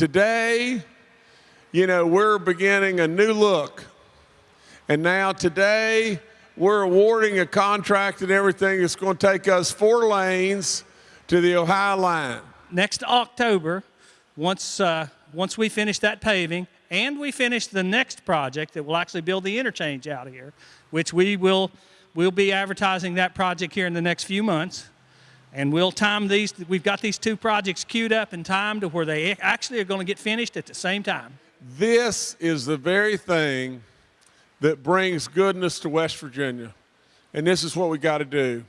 Today, you know, we're beginning a new look. And now today, we're awarding a contract and everything that's going to take us four lanes to the Ohio line. next October, once, uh, once we finish that paving and we finish the next project that will actually build the interchange out here, which we will we'll be advertising that project here in the next few months. And we'll time these, we've got these two projects queued up and timed to where they actually are going to get finished at the same time. This is the very thing that brings goodness to West Virginia. And this is what we got to do.